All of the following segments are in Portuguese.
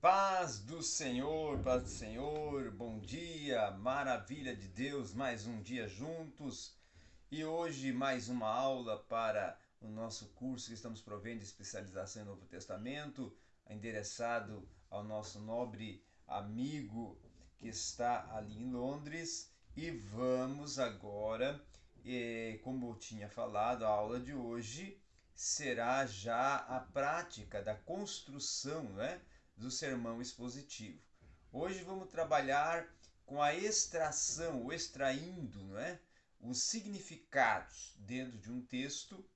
Paz do Senhor, paz do Senhor, bom dia, maravilha de Deus, mais um dia juntos e hoje mais uma aula para o nosso curso que estamos provendo de especialização em Novo Testamento, endereçado ao nosso nobre amigo que está ali em Londres. E vamos agora, como eu tinha falado, a aula de hoje será já a prática da construção, não é? Do sermão expositivo. Hoje vamos trabalhar com a extração, o extraindo, não é? os significados dentro de um texto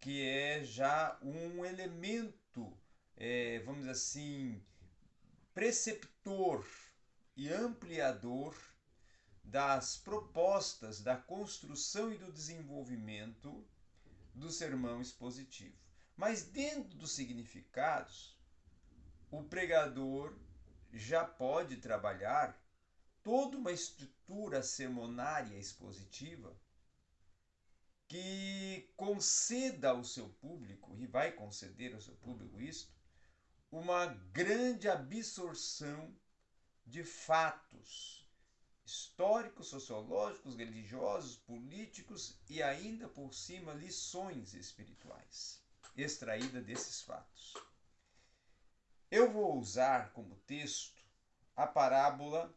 que é já um elemento, é, vamos dizer assim, preceptor e ampliador das propostas da construção e do desenvolvimento do sermão expositivo. Mas dentro dos significados, o pregador já pode trabalhar toda uma estrutura sermonária expositiva que conceda ao seu público, e vai conceder ao seu público isto, uma grande absorção de fatos históricos, sociológicos, religiosos, políticos e ainda por cima lições espirituais extraídas desses fatos. Eu vou usar como texto a parábola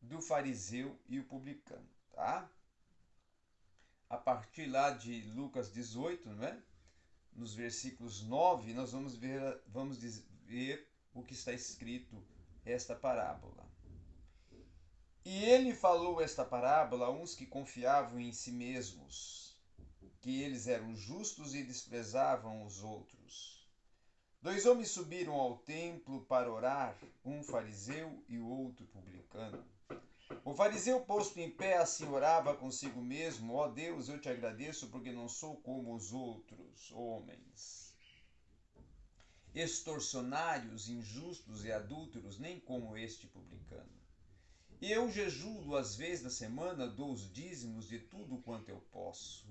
do fariseu e o publicano, tá? A partir lá de Lucas 18, não é? Nos versículos 9, nós vamos ver, vamos ver o que está escrito esta parábola. E ele falou esta parábola a uns que confiavam em si mesmos, que eles eram justos e desprezavam os outros. Dois homens subiram ao templo para orar, um fariseu e o outro publicano. O fariseu, posto em pé, assim orava consigo mesmo: Ó oh Deus, eu te agradeço porque não sou como os outros homens, extorsionários, injustos e adúlteros, nem como este publicano. E eu jejuo duas vezes na semana, dou os dízimos de tudo quanto eu posso.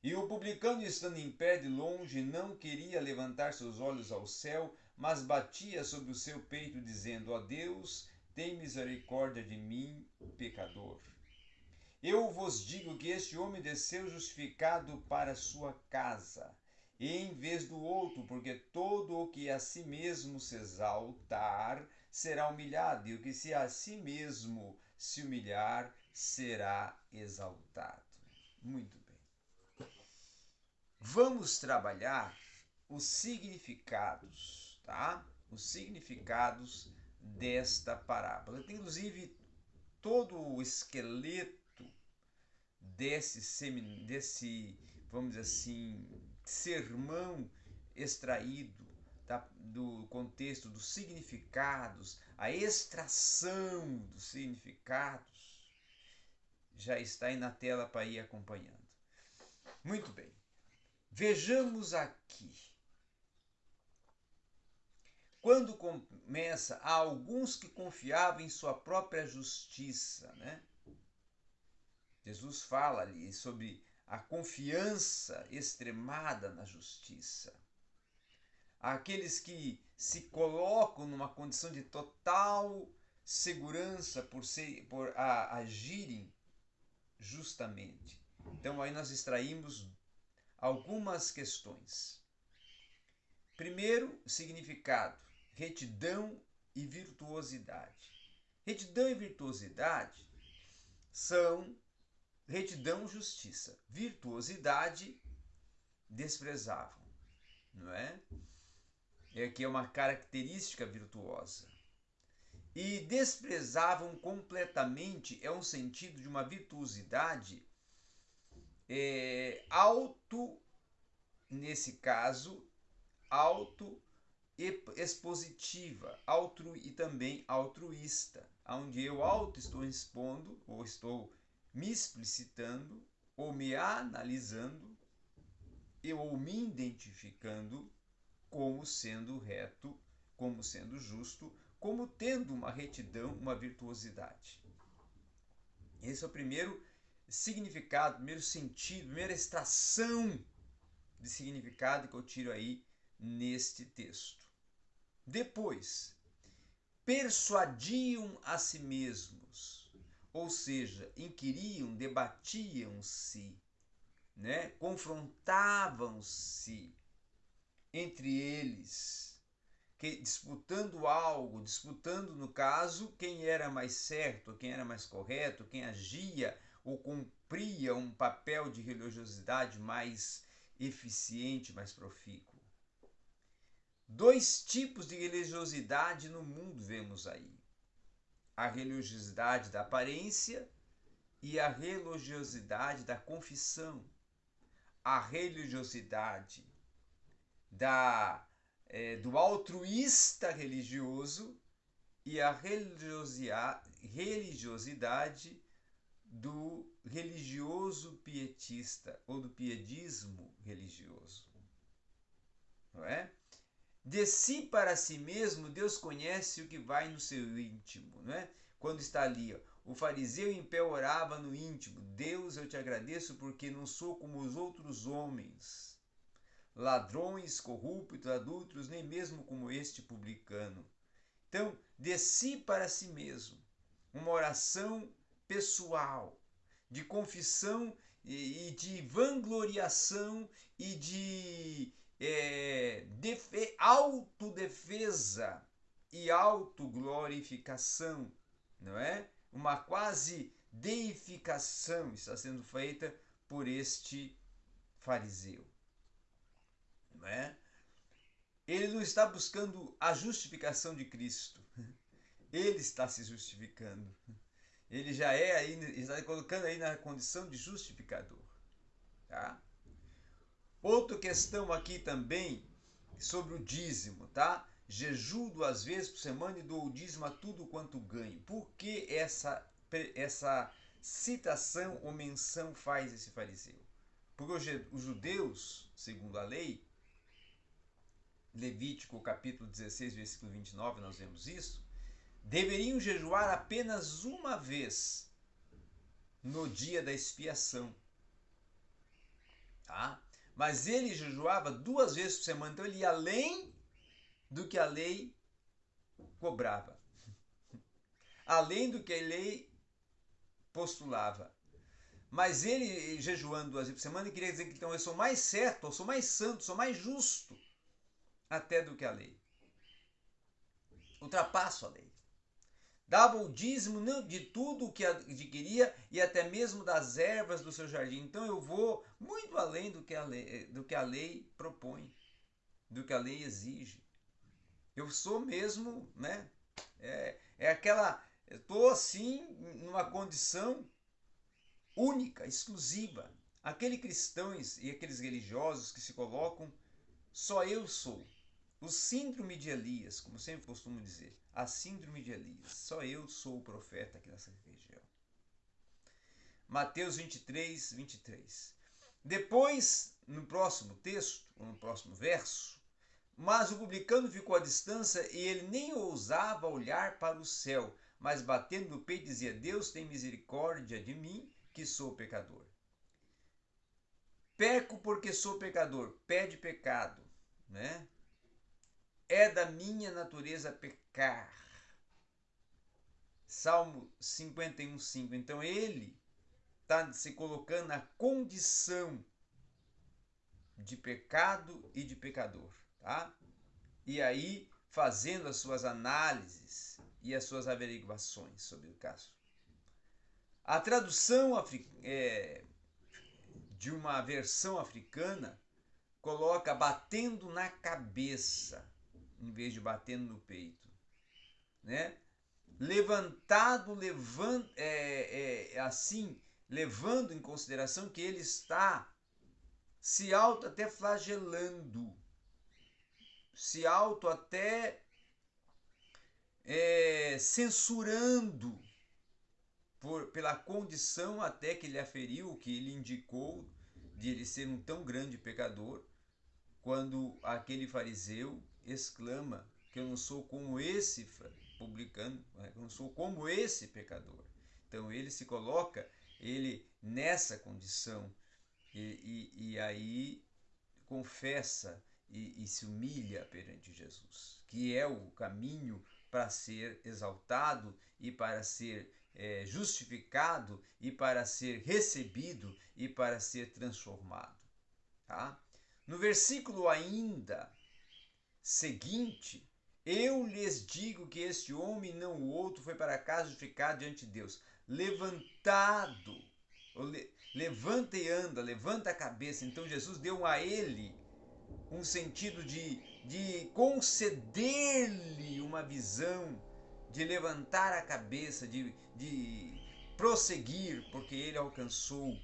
E o publicano, estando em pé de longe, não queria levantar seus olhos ao céu, mas batia sobre o seu peito, dizendo: Ó Deus, tem misericórdia de mim, pecador. Eu vos digo que este homem desceu justificado para sua casa, em vez do outro, porque todo o que a si mesmo se exaltar será humilhado, e o que se a si mesmo se humilhar será exaltado. Muito vamos trabalhar os significados, tá? Os significados desta parábola. Tem inclusive todo o esqueleto desse desse, vamos dizer assim, sermão extraído da, do contexto dos significados, a extração dos significados, já está aí na tela para ir acompanhando. Muito bem. Vejamos aqui. Quando começa, há alguns que confiavam em sua própria justiça, né? Jesus fala ali sobre a confiança extremada na justiça. Aqueles que se colocam numa condição de total segurança por, ser, por a, agirem justamente. Então aí nós extraímos algumas questões. Primeiro, significado: retidão e virtuosidade. Retidão e virtuosidade são retidão, justiça. Virtuosidade desprezavam, não é? É que é uma característica virtuosa. E desprezavam completamente é um sentido de uma virtuosidade é, auto, nesse caso, auto expositiva, altru, e também altruísta, onde eu auto estou expondo, ou estou me explicitando, ou me analisando, ou me identificando como sendo reto, como sendo justo, como tendo uma retidão, uma virtuosidade. Esse é o primeiro significado, primeiro sentido, primeira extração de significado que eu tiro aí neste texto. Depois, persuadiam a si mesmos, ou seja, inquiriam, debatiam-se, né? confrontavam-se entre eles, que, disputando algo, disputando, no caso, quem era mais certo, quem era mais correto, quem agia ou cumpria um papel de religiosidade mais eficiente, mais profícuo. Dois tipos de religiosidade no mundo vemos aí: a religiosidade da aparência e a religiosidade da confissão. A religiosidade da, é, do altruísta religioso e a religiosidade do religioso pietista ou do piedismo religioso. Não é? De si para si mesmo, Deus conhece o que vai no seu íntimo, não é? Quando está ali, ó, o fariseu em pé orava no íntimo: Deus, eu te agradeço porque não sou como os outros homens, ladrões, corruptos, adultos, nem mesmo como este publicano. Então, de si para si mesmo, uma oração pessoal, de confissão e de vangloriação e de é, defe, autodefesa e autoglorificação, não é? Uma quase deificação está sendo feita por este fariseu, não é? Ele não está buscando a justificação de Cristo, ele está se justificando. Ele já é aí, está colocando aí na condição de justificador, tá? Outra questão aqui também sobre o dízimo, tá? Jejuo duas vezes por semana e dou o dízimo a tudo quanto ganho. Por que essa, essa citação ou menção faz esse fariseu? Porque os judeus, segundo a lei, Levítico capítulo 16, versículo 29, nós vemos isso, deveriam jejuar apenas uma vez no dia da expiação. Tá? Mas ele jejuava duas vezes por semana, então ele ia além do que a lei cobrava. Além do que a lei postulava. Mas ele jejuando duas vezes por semana, queria dizer que então eu sou mais certo, eu sou mais santo, sou mais justo até do que a lei. Ultrapasso a lei dava o dízimo de tudo o que adquiria e até mesmo das ervas do seu jardim. Então eu vou muito além do que a lei, do que a lei propõe, do que a lei exige. Eu sou mesmo, né? É, é aquela. Estou assim, numa condição única, exclusiva. Aqueles cristãos e aqueles religiosos que se colocam, só eu sou. O síndrome de Elias, como sempre costumo dizer, a síndrome de Elias. Só eu sou o profeta aqui nessa região. Mateus 23, 23. Depois, no próximo texto, no próximo verso, mas o publicano ficou à distância e ele nem ousava olhar para o céu, mas batendo no peito dizia: Deus tem misericórdia de mim, que sou pecador. Peco porque sou pecador, pede pecado, né? É da minha natureza pecar. Salmo 51, 5. Então ele está se colocando na condição de pecado e de pecador, tá? E aí fazendo as suas análises e as suas averiguações sobre o caso. A tradução é, de uma versão africana coloca batendo na cabeça em vez de batendo no peito, né? Levantado, levant, é, é, assim, levando em consideração que ele está se auto até flagelando, se auto até é, censurando por, pela condição até que ele aferiu, que ele indicou de ele ser um tão grande pecador, quando aquele fariseu exclama que eu não sou como esse publicano, né, eu não sou como esse pecador. Então ele se coloca ele nessa condição e, e, e aí confessa e, e se humilha perante Jesus, que é o caminho para ser exaltado e para ser é, justificado e para ser recebido e para ser transformado. Tá? No versículo ainda seguinte, eu lhes digo que este homem, não o outro, foi para casa justificado diante de Deus, levantado, levanta e anda, levanta a cabeça. Então Jesus deu a ele um sentido de, de conceder-lhe uma visão, de levantar a cabeça, de, de prosseguir, porque ele alcançou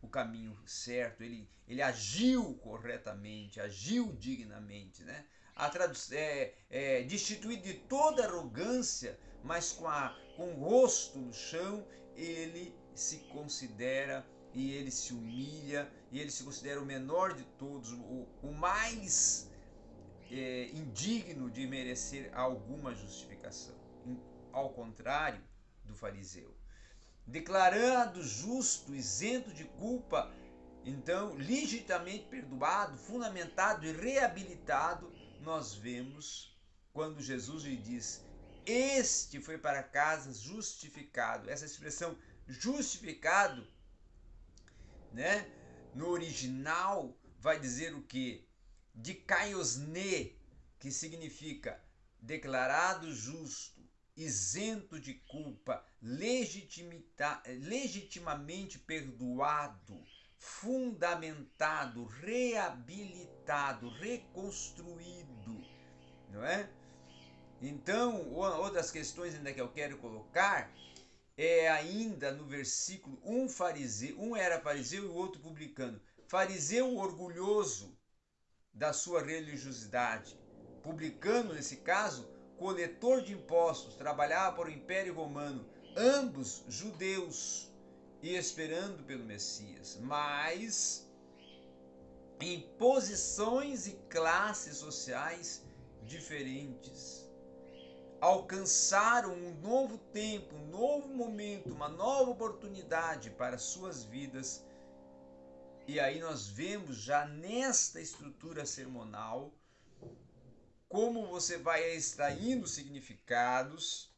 o caminho certo, ele, ele agiu corretamente, agiu dignamente, né? A é, é, destituído de toda arrogância, mas com, a, com o rosto no chão, ele se considera e ele se humilha e ele se considera o menor de todos, o, o mais é, indigno de merecer alguma justificação. Ao contrário do fariseu. Declarado justo, isento de culpa, então legitimamente perdoado, fundamentado e reabilitado, nós vemos quando Jesus lhe diz: Este foi para casa justificado. Essa expressão justificado né? No original vai dizer o que? De kaiosne, que significa declarado justo, isento de culpa, legitimamente perdoado, fundamentado, reabilitado, reconstruído, não é? Então, outras questões ainda que eu quero colocar é ainda no versículo um fariseu, um era fariseu e o outro publicano. Fariseu orgulhoso da sua religiosidade, publicano nesse caso, coletor de impostos, trabalhava para o Império Romano, ambos judeus e esperando pelo Messias, mas em posições e classes sociais diferentes alcançaram um novo tempo, um novo momento, uma nova oportunidade para suas vidas. E aí nós vemos já nesta estrutura sermonal como você vai extraindo significados,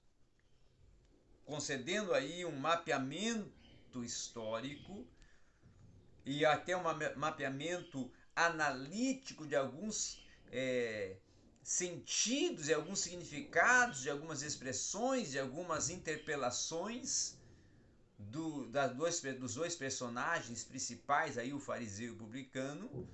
concedendo aí um mapeamento histórico e até um mapeamento analítico de alguns é, sentidos e alguns significados de algumas expressões, de algumas interpelações do, das dois, dos dois personagens principais, aí o fariseu e o publicano,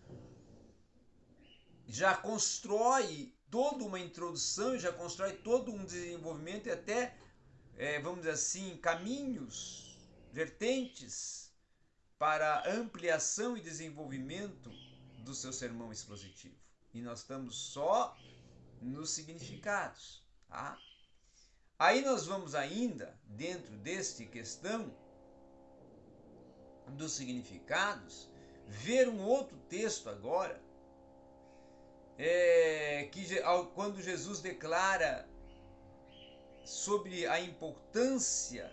já constrói toda uma introdução, já constrói todo um desenvolvimento e até, é, vamos dizer assim, caminhos, vertentes para ampliação e desenvolvimento do seu sermão expositivo. E nós estamos só nos significados. Tá? Aí nós vamos ainda, dentro deste questão dos significados, ver um outro texto agora, é, que quando Jesus declara sobre a importância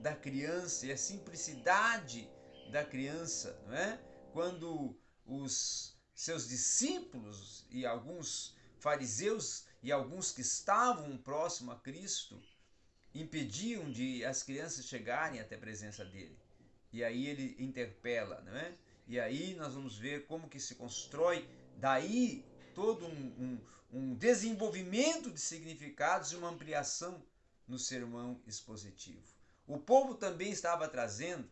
da criança e a simplicidade da criança, não é? quando os seus discípulos e alguns fariseus e alguns que estavam próximo a Cristo impediam de as crianças chegarem até a presença dele. E aí ele interpela, não é? E aí nós vamos ver como que se constrói daí todo um, um, um desenvolvimento de significados e uma ampliação no sermão expositivo. O povo também estava trazendo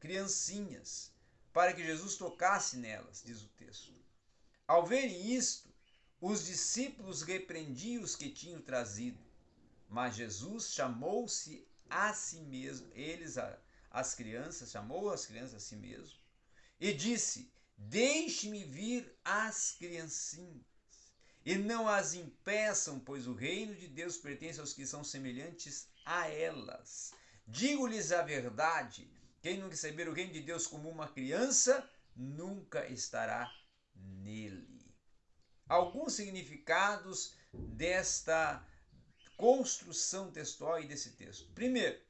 criancinhas para que Jesus tocasse nelas, diz o texto. Ao verem isto, os discípulos repreendiam os que tinham trazido, mas Jesus chamou-se a si mesmo, eles, as crianças, chamou as crianças a si mesmo, e disse: Deixe-me vir as criancinhas, e não as impeçam, pois o reino de Deus pertence aos que são semelhantes a elas. Digo-lhes a verdade: quem não receber o reino de Deus como uma criança, nunca estará nele alguns significados desta construção textual e desse texto. Primeiro,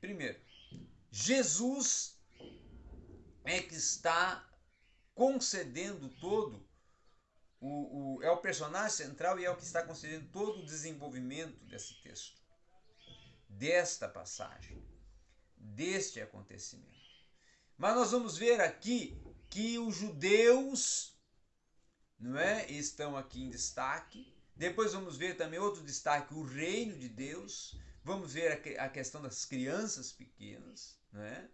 primeiro, Jesus é que está concedendo todo o, o, é o personagem central e é o que está concedendo todo o desenvolvimento desse texto, desta passagem, deste acontecimento. Mas nós vamos ver aqui que os judeus não é, estão aqui em destaque. Depois vamos ver também outro destaque, o reino de Deus. Vamos ver a, questão das crianças pequenas, não é?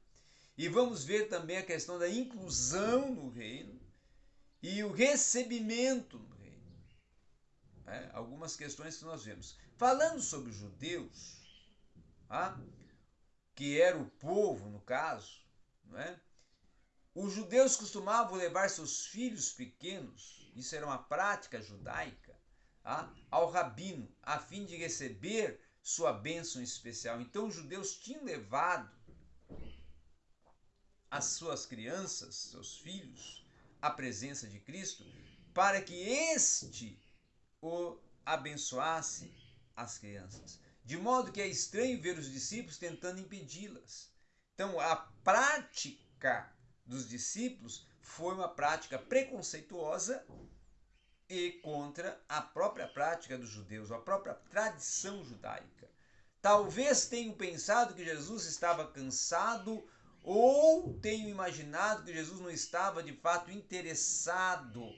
E vamos ver também a questão da inclusão no reino e o recebimento no reino. É, algumas questões que nós vemos. Falando sobre os judeus, ah, que era o povo no caso, não é? Os judeus costumavam levar seus filhos pequenos, isso era uma prática judaica, ah, ao rabino, a fim de receber sua bênção especial. Então os judeus tinham levado as suas crianças, seus filhos, à presença de Cristo, para que este o abençoasse as crianças. De modo que é estranho ver os discípulos tentando impedi-las. Então, a prática dos discípulos foi uma prática preconceituosa e contra a própria prática dos judeus, a própria tradição judaica. Talvez tenham pensado que Jesus estava cansado ou tenho imaginado que Jesus não estava de fato interessado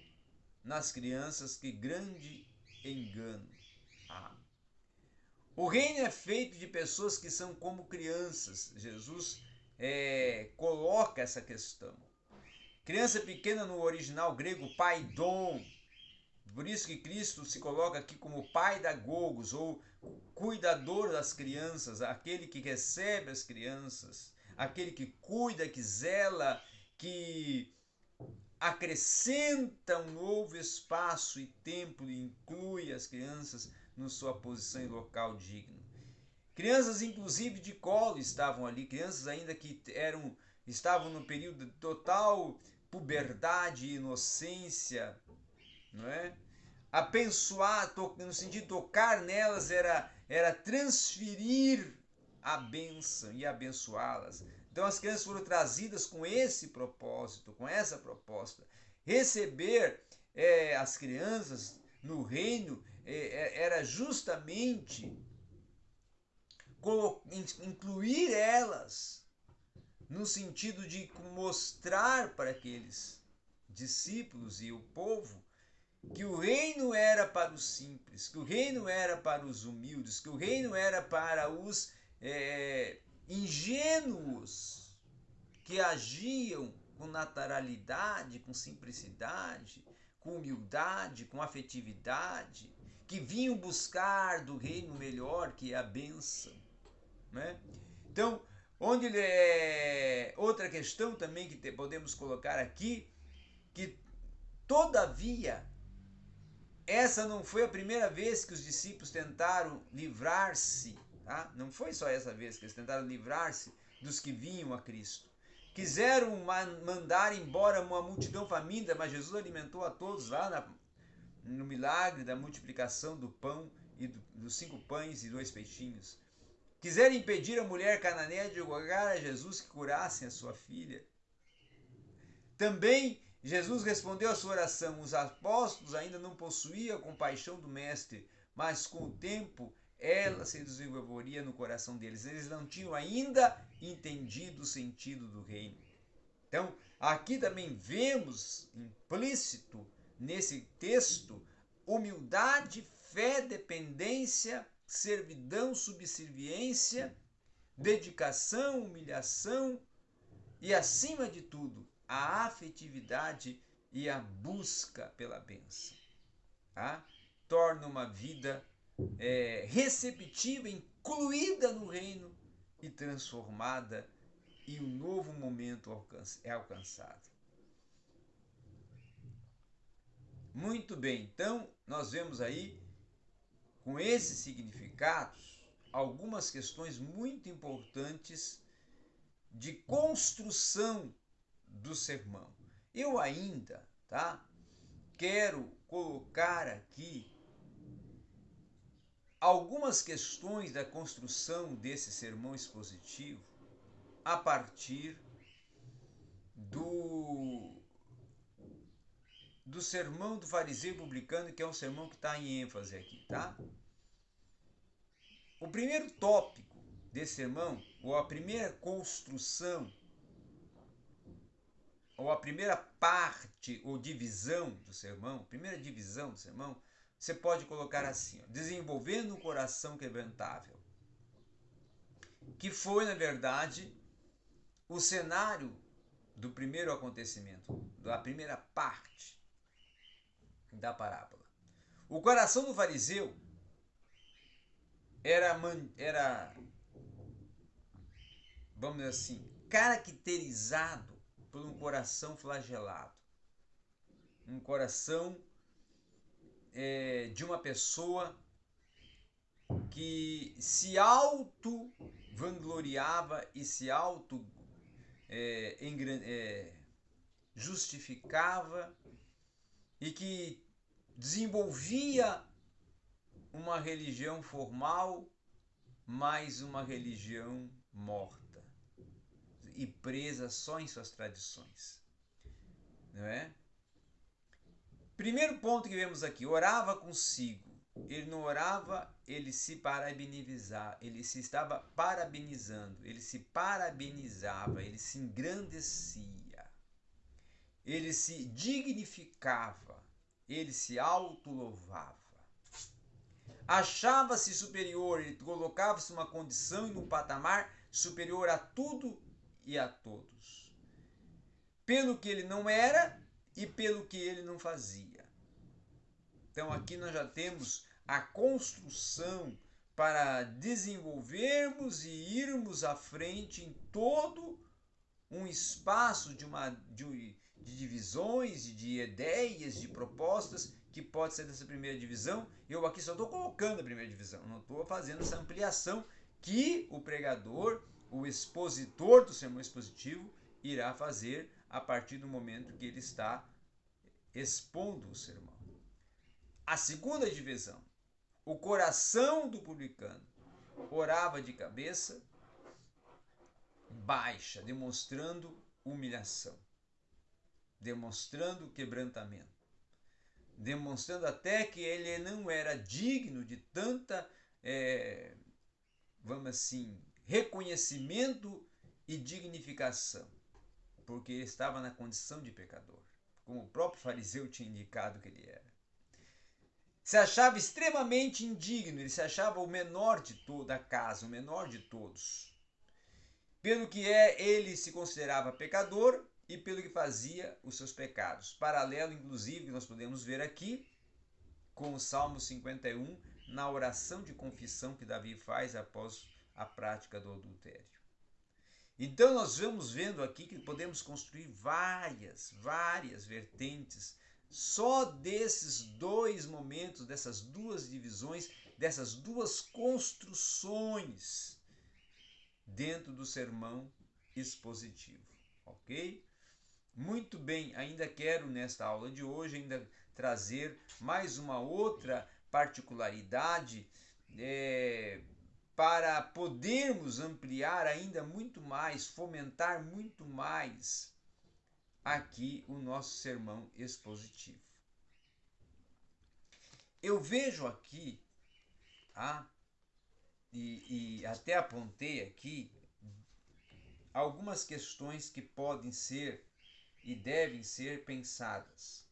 nas crianças, que grande engano. Ah. O reino é feito de pessoas que são como crianças. Jesus é, coloca essa questão. Criança pequena no original grego, pai dom. Por isso que Cristo se coloca aqui como pai da gogos, ou cuidador das crianças, aquele que recebe as crianças aquele que cuida, que zela, que acrescenta um novo espaço e tempo e inclui as crianças na sua posição e local digno. Crianças, inclusive de colo, estavam ali, crianças ainda que eram estavam no período de total puberdade e inocência, não é? Abençoar, no sentido de tocar nelas, era, era transferir a bênção e abençoá-las. Então as crianças foram trazidas com esse propósito, com essa proposta. Receber é, as crianças no reino é, era justamente incluir elas no sentido de mostrar para aqueles discípulos e o povo que o reino era para os simples, que o reino era para os humildes, que o reino era para os é, ingênuos que agiam com naturalidade, com simplicidade, com humildade, com afetividade, que vinham buscar do reino melhor que é a bênção. Né? Então, onde é outra questão também que podemos colocar aqui, que todavia essa não foi a primeira vez que os discípulos tentaram livrar-se Tá? Não foi só essa vez que eles tentaram livrar-se dos que vinham a Cristo. Quiseram mandar embora uma multidão faminta, mas Jesus alimentou a todos lá na, no milagre da multiplicação do pão e do, dos cinco pães e dois peixinhos. Quiseram impedir a mulher cananeia de rogar a Jesus que curasse a sua filha. Também Jesus respondeu a sua oração. Os apóstolos ainda não possuíam a compaixão do Mestre, mas com o tempo ela se desenvolveria no coração deles. Eles não tinham ainda entendido o sentido do reino. Então, aqui também vemos implícito nesse texto humildade, fé, dependência, servidão, subserviência, dedicação, humilhação e, acima de tudo, a afetividade e a busca pela bênção. Tá? Torna uma vida é, receptiva, incluída no reino e transformada, e um novo momento é alcançado. Muito bem, então nós vemos aí, com esses significados, algumas questões muito importantes de construção do sermão. Eu ainda, tá? Quero colocar aqui algumas questões da construção desse sermão expositivo a partir do, do sermão do fariseu publicano, que é um sermão que está em ênfase aqui, tá? O primeiro tópico desse sermão, ou a primeira construção, ou a primeira parte ou divisão do sermão, primeira divisão do sermão, você pode colocar assim: ó, desenvolvendo um coração quebrantável. Que foi, na verdade, o cenário do primeiro acontecimento, da primeira parte da parábola. O coração do fariseu era, era vamos dizer assim, caracterizado por um coração flagelado. Um coração é, de uma pessoa que se auto vangloriava e se auto é, é, justificava e que desenvolvia uma religião formal, mas uma religião morta e presa só em suas tradições. Não é? Primeiro ponto que vemos aqui, orava consigo. Ele não orava, ele se parabenizava, ele se estava parabenizando, ele se parabenizava, ele se engrandecia, ele se dignificava, ele se autolouvava. Achava-se superior, ele colocava-se numa condição e num patamar superior a tudo e a todos. Pelo que ele não era e pelo que ele não fazia. Então aqui nós já temos a construção para desenvolvermos e irmos à frente em todo um espaço de, uma, de, de divisões, de ideias, de propostas que pode ser dessa primeira divisão. Eu aqui só estou colocando a primeira divisão, não estou fazendo essa ampliação que o pregador, o expositor do sermão expositivo, irá fazer a partir do momento que ele está expondo o sermão. A segunda divisão, o coração do publicano orava de cabeça baixa, demonstrando humilhação, demonstrando quebrantamento, demonstrando até que ele não era digno de tanta, é, vamos assim, reconhecimento e dignificação, porque ele estava na condição de pecador como o próprio fariseu tinha indicado que ele era. Se achava extremamente indigno, ele se achava o menor de toda a casa, o menor de todos. Pelo que é, ele se considerava pecador e pelo que fazia os seus pecados. Paralelo, inclusive, que nós podemos ver aqui com o Salmo 51, na oração de confissão que Davi faz após a prática do adultério. Então nós vamos vendo aqui que podemos construir várias, várias vertentes só desses dois momentos, dessas duas divisões, dessas duas construções dentro do sermão expositivo, ok? Muito bem, ainda quero nesta aula de hoje ainda trazer mais uma outra particularidade é, para podermos ampliar ainda muito mais, fomentar muito mais aqui o nosso sermão expositivo. Eu vejo aqui, ah, e, e até apontei aqui, algumas questões que podem ser e devem ser pensadas.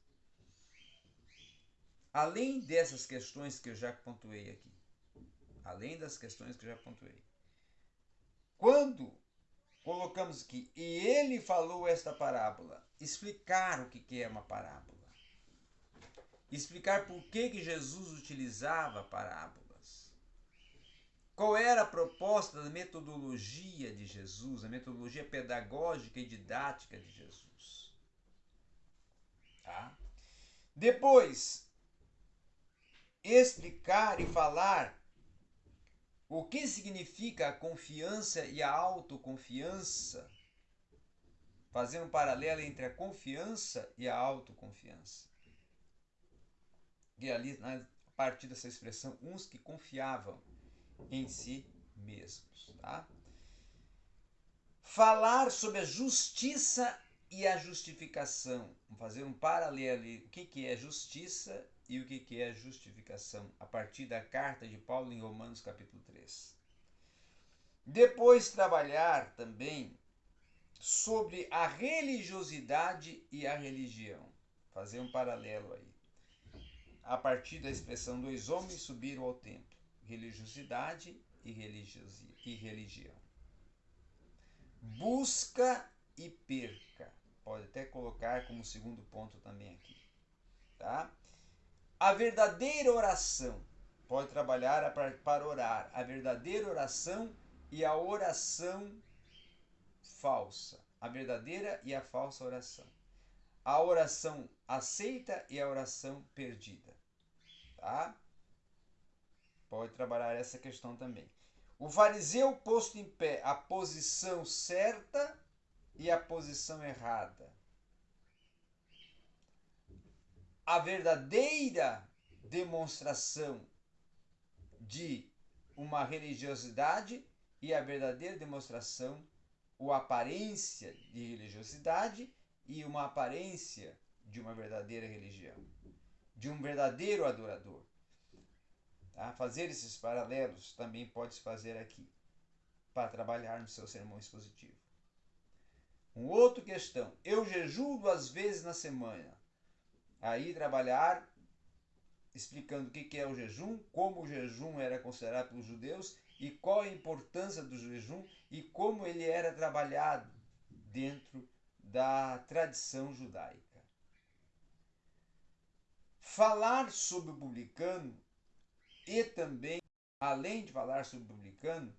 Além dessas questões que eu já pontuei aqui além das questões que eu já pontuei. Quando colocamos aqui, e ele falou esta parábola, explicar o que é uma parábola. Explicar por que, que Jesus utilizava parábolas. Qual era a proposta da metodologia de Jesus, a metodologia pedagógica e didática de Jesus. Tá? Depois, explicar e falar o que significa a confiança e a autoconfiança? Fazendo um paralelo entre a confiança e a autoconfiança. E ali, a partir dessa expressão, uns que confiavam em si mesmos. Tá? Falar sobre a justiça e a justificação. Vamos fazer um paralelo. O que, que é justiça e o que, que é justificação, a partir da carta de Paulo em Romanos capítulo 3. Depois trabalhar também sobre a religiosidade e a religião. Fazer um paralelo aí. A partir da expressão dois homens subiram ao templo. Religiosidade e, religiosi e religião. Busca e perca. Pode até colocar como segundo ponto também aqui. Tá? A verdadeira oração. Pode trabalhar para orar. A verdadeira oração e a oração falsa. A verdadeira e a falsa oração. A oração aceita e a oração perdida. Tá? Pode trabalhar essa questão também. O fariseu posto em pé, a posição certa e a posição errada. A verdadeira demonstração de uma religiosidade e a verdadeira demonstração, ou aparência de religiosidade e uma aparência de uma verdadeira religião, de um verdadeiro adorador. Tá? Fazer esses paralelos também pode se fazer aqui, para trabalhar no seu sermão expositivo. Um outro questão, eu jejuo duas vezes na semana. Aí trabalhar explicando o que é o jejum, como o jejum era considerado pelos judeus e qual a importância do jejum e como ele era trabalhado dentro da tradição judaica. Falar sobre o publicano e também, além de falar sobre o publicano,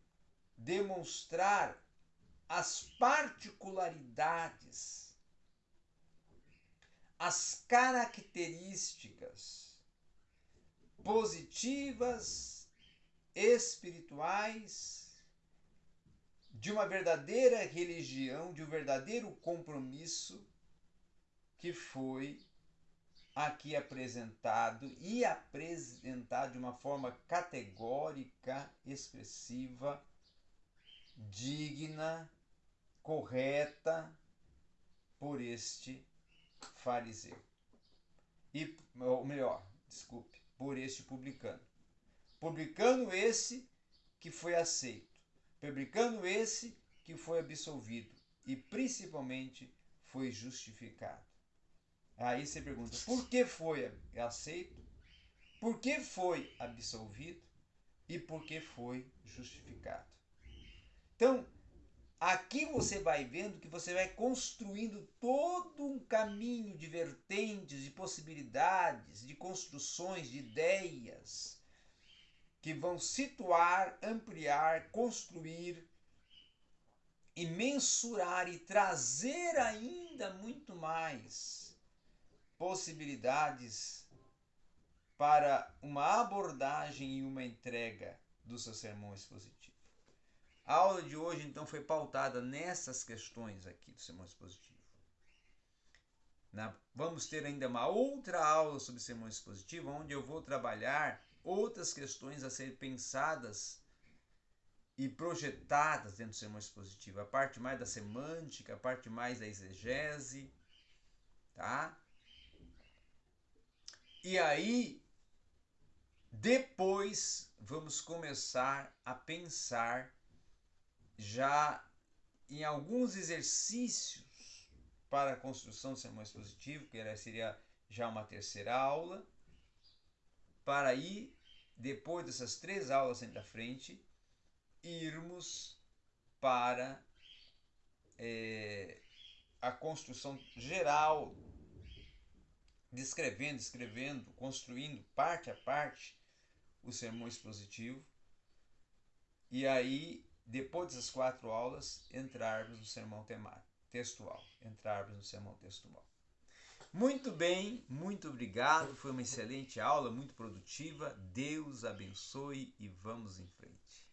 demonstrar as particularidades, as características positivas, espirituais, de uma verdadeira religião, de um verdadeiro compromisso que foi aqui apresentado e apresentado de uma forma categórica, expressiva, digna, correta por este fariseu. E, ou melhor, desculpe, por este publicano. Publicano esse que foi aceito, publicano esse que foi absolvido e principalmente foi justificado. Aí você pergunta: por que foi aceito? Por que foi absolvido? E por que foi justificado? Então, aqui você vai vendo que você vai construindo todo um caminho de vertentes, de possibilidades, de construções, de ideias que vão situar, ampliar, construir e mensurar e trazer ainda muito mais possibilidades para uma abordagem e uma entrega do seu sermão expositivo. A aula de hoje, então, foi pautada nessas questões aqui do sermão expositivo. Na, vamos ter ainda uma outra aula sobre sermão expositivo, onde eu vou trabalhar outras questões a serem pensadas e projetadas dentro do sermão expositivo. A parte mais da semântica, a parte mais da exegese, tá? E aí, depois, vamos começar a pensar já em alguns exercícios para a construção do sermão expositivo, que seria já uma terceira aula, para ir, depois dessas três aulas à frente, irmos para é, a construção geral descrevendo, escrevendo, construindo parte a parte o sermão expositivo. E aí, depois dessas quatro aulas, entrarmos no sermão temático, textual. Entrarmos no sermão textual. Muito bem, muito obrigado. Foi uma excelente aula, muito produtiva. Deus abençoe e vamos em frente.